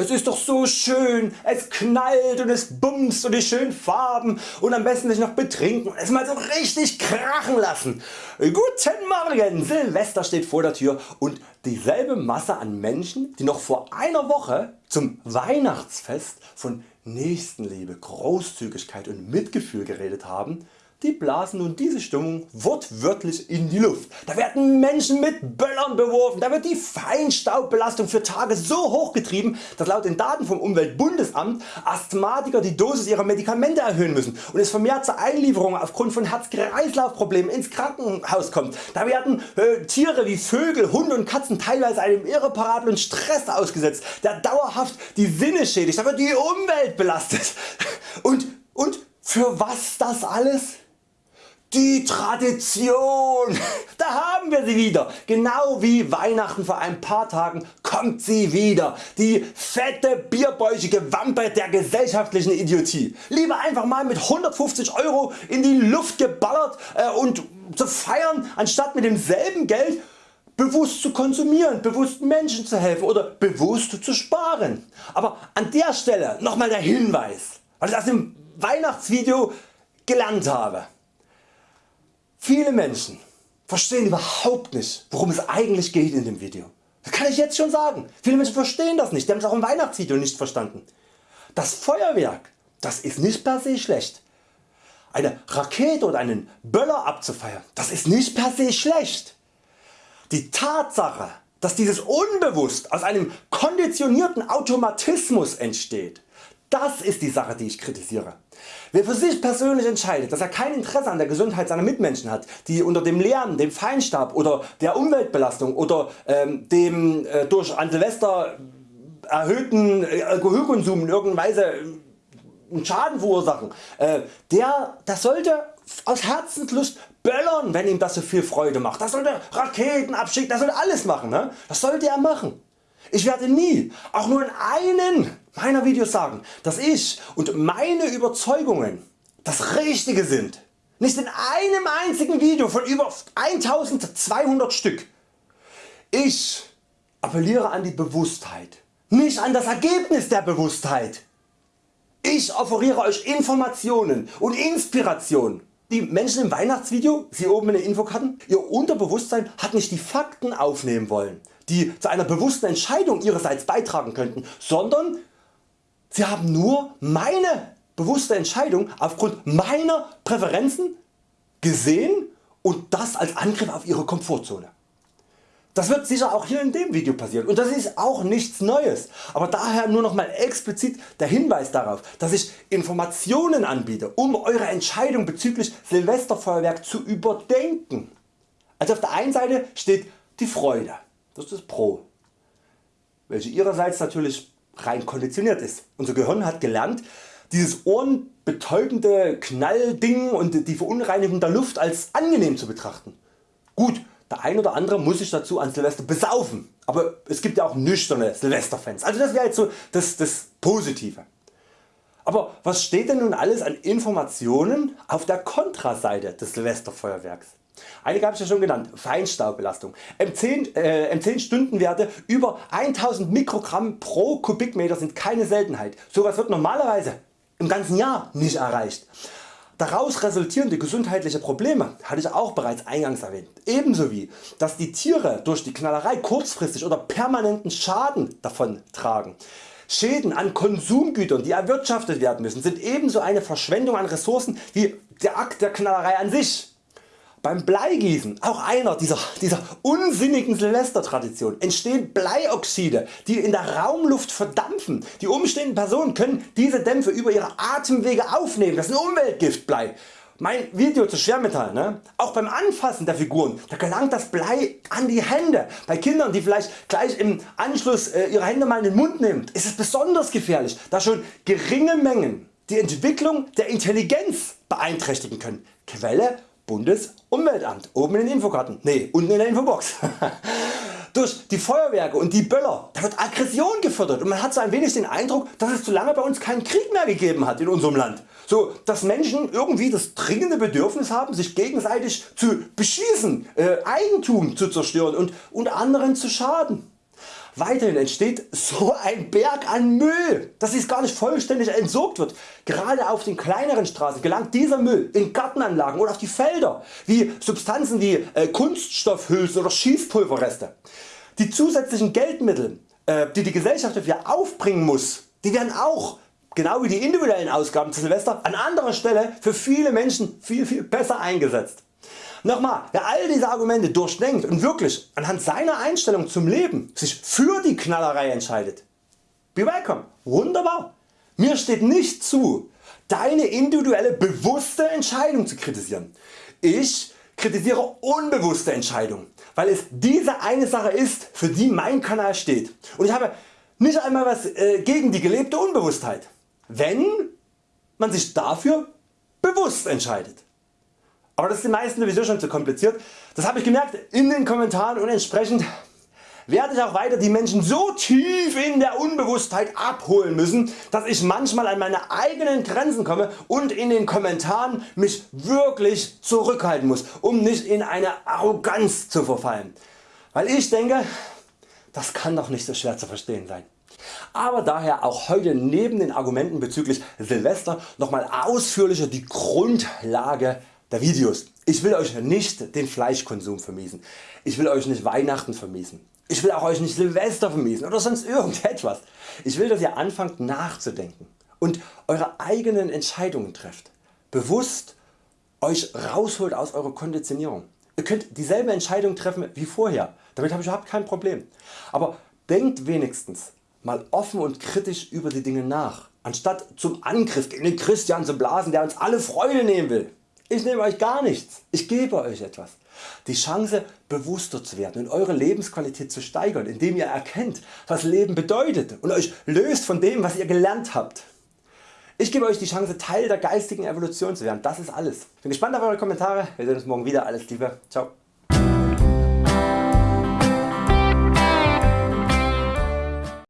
Es ist doch so schön, es knallt und es bumst und die schönen Farben. Und am besten sich noch betrinken und es mal so richtig krachen lassen. Guten Morgen, Silvester steht vor der Tür und dieselbe Masse an Menschen die noch vor einer Woche zum Weihnachtsfest von Nächstenliebe, Großzügigkeit und Mitgefühl geredet haben, die blasen nun diese Stimmung wortwörtlich in die Luft. Da werden Menschen mit Böllern beworfen, da wird die Feinstaubbelastung für Tage so hoch getrieben, dass laut den Daten vom Umweltbundesamt Asthmatiker die Dosis ihrer Medikamente erhöhen müssen und es vermehrt zu Einlieferungen aufgrund von Herz-Kreislauf-Problemen ins Krankenhaus kommt. Da werden äh, Tiere wie Vögel, Hunde und Katzen teilweise einem irreparablen Stress ausgesetzt, der dauerhaft die Sinne schädigt. Da wird die Umwelt belastet. Und, und für was das alles? Die Tradition, da haben wir sie wieder. Genau wie Weihnachten vor ein paar Tagen kommt sie wieder. Die fette bierbäuchige Wampe der gesellschaftlichen Idiotie. Lieber einfach mal mit 150 Euro in die Luft geballert äh, und zu feiern, anstatt mit demselben Geld bewusst zu konsumieren, bewusst Menschen zu helfen oder bewusst zu sparen. Aber an der Stelle nochmal der Hinweis, was ich aus dem Weihnachtsvideo gelernt habe. Viele Menschen verstehen überhaupt nicht worum es eigentlich geht in dem Video. Das kann ich jetzt schon sagen. Viele Menschen verstehen das nicht, die haben es auch im Weihnachtsvideo nicht verstanden. Das Feuerwerk das ist nicht per se schlecht. Eine Rakete oder einen Böller abzufeiern das ist nicht per se schlecht. Die Tatsache dass dieses unbewusst aus einem konditionierten Automatismus entsteht, das ist die Sache die ich kritisiere. Wer für sich persönlich entscheidet dass er kein Interesse an der Gesundheit seiner Mitmenschen hat, die unter dem Lärm, dem Feinstaub oder der Umweltbelastung oder ähm, dem äh, durch an Silvester erhöhten äh, Alkoholkonsum in irgendeiner Weise äh, einen Schaden verursachen, äh, der, der sollte aus Herzenslust böllern wenn ihm das so viel Freude macht. Das sollte Raketen abschicken, das sollte alles machen. Ne? Das sollte er machen. Ich werde nie, auch nur in einem meiner Videos sagen, dass ich und meine Überzeugungen das Richtige sind. Nicht in einem einzigen Video von über 1200 Stück. Ich appelliere an die Bewusstheit, nicht an das Ergebnis der Bewusstheit. Ich offeriere Euch Informationen und Inspiration. Die Menschen im Weihnachtsvideo, Sie oben in den Infokarten, Ihr Unterbewusstsein hat nicht die Fakten aufnehmen wollen, die zu einer bewussten Entscheidung Ihrerseits beitragen könnten, sondern Sie haben nur meine bewusste Entscheidung aufgrund meiner Präferenzen gesehen und das als Angriff auf Ihre Komfortzone. Das wird sicher auch hier in dem Video passieren und das ist auch nichts Neues, aber daher nur noch mal explizit der Hinweis darauf, dass ich Informationen anbiete, um Eure Entscheidung bezüglich Silvesterfeuerwerk zu überdenken. Also auf der einen Seite steht die Freude, das ist das Pro, welche ihrerseits natürlich rein konditioniert ist. Unser Gehirn hat gelernt dieses ohrenbetäubende Knallding und die Verunreinigung der Luft als angenehm zu betrachten. Gut, der ein oder andere muss sich dazu an Silvester besaufen, aber es gibt ja auch nüchterne Silvesterfans, also das wäre jetzt so das, das Positive. Aber was steht denn nun alles an Informationen auf der Kontraseite des Silvesterfeuerwerks? Einige habe ich ja schon genannt, Feinstaubbelastung. M10, äh, M10 Stundenwerte über 1000 Mikrogramm pro Kubikmeter sind keine Seltenheit. Sowas wird normalerweise im ganzen Jahr nicht erreicht. Daraus resultierende gesundheitliche Probleme hatte ich auch bereits eingangs erwähnt. Ebenso wie dass die Tiere durch die Knallerei kurzfristig oder permanenten Schaden davon tragen. Schäden an Konsumgütern die erwirtschaftet werden müssen sind ebenso eine Verschwendung an Ressourcen wie der Akt der Knallerei an sich. Beim Bleigießen, auch einer dieser, dieser unsinnigen Silvestertradition, entstehen Bleioxide die in der Raumluft verdampfen. Die umstehenden Personen können diese Dämpfe über ihre Atemwege aufnehmen, das ist ein Umweltgift Blei. Mein Video zu Schwermetall, ne? auch beim Anfassen der Figuren, da gelangt das Blei an die Hände. Bei Kindern die vielleicht gleich im Anschluss äh, ihre Hände mal in den Mund nehmen, ist es besonders gefährlich, da schon geringe Mengen die Entwicklung der Intelligenz beeinträchtigen können. Quelle Bundesumweltamt, oben in den Infokarten, ne unten in der Infobox. Durch die Feuerwerke und die Böller da wird Aggression gefördert und man hat so ein wenig den Eindruck dass es zu lange bei uns keinen Krieg mehr gegeben hat in unserem Land. So dass Menschen irgendwie das dringende Bedürfnis haben sich gegenseitig zu beschießen, äh, Eigentum zu zerstören und unter anderen zu schaden. Weiterhin entsteht so ein Berg an Müll, dass dies gar nicht vollständig entsorgt wird. Gerade auf den kleineren Straßen gelangt dieser Müll in Gartenanlagen oder auf die Felder, wie Substanzen wie äh, Kunststoffhülsen oder Schießpulverreste. Die zusätzlichen Geldmittel äh, die die Gesellschaft dafür aufbringen muss, die werden auch genau wie die individuellen Ausgaben zu Silvester an anderer Stelle für viele Menschen viel viel besser eingesetzt. Nochmal, wer all diese Argumente durchdenkt und wirklich anhand seiner Einstellung zum Leben sich für die Knallerei entscheidet, be welcome, wunderbar. Mir steht nicht zu deine individuelle bewusste Entscheidung zu kritisieren. Ich kritisiere unbewusste Entscheidungen, weil es diese eine Sache ist für die mein Kanal steht und ich habe nicht einmal was äh, gegen die gelebte Unbewusstheit, wenn man sich dafür bewusst entscheidet. Aber das ist den meisten sowieso schon zu kompliziert, das habe ich gemerkt in den Kommentaren und entsprechend werde ich auch weiter die Menschen so tief in der Unbewusstheit abholen müssen, dass ich manchmal an meine eigenen Grenzen komme und in den Kommentaren mich wirklich zurückhalten muss, um nicht in eine Arroganz zu verfallen. Weil ich denke, das kann doch nicht so schwer zu verstehen sein. Aber daher auch heute neben den Argumenten bezüglich Silvester nochmal ausführlicher die Grundlage der Videos. Ich will Euch nicht den Fleischkonsum vermiesen. Ich will Euch nicht Weihnachten vermiesen. Ich will auch Euch nicht Silvester vermiesen oder sonst irgendetwas. Ich will dass ihr anfangt nachzudenken und Eure eigenen Entscheidungen trefft. Bewusst Euch rausholt aus eurer Konditionierung. Ihr könnt dieselbe Entscheidung treffen wie vorher, damit habe ich überhaupt kein Problem. Aber denkt wenigstens mal offen und kritisch über die Dinge nach, anstatt zum Angriff gegen den Christian zu blasen der uns alle Freude nehmen will. Ich nehme Euch gar nichts, ich gebe Euch etwas. Die Chance bewusster zu werden und Eure Lebensqualität zu steigern, indem ihr erkennt was Leben bedeutet und Euch löst von dem was ihr gelernt habt. Ich gebe Euch die Chance Teil der geistigen Evolution zu werden, das ist alles. Bin gespannt auf Eure Kommentare, wir sehen uns morgen wieder, alles Liebe, ciao.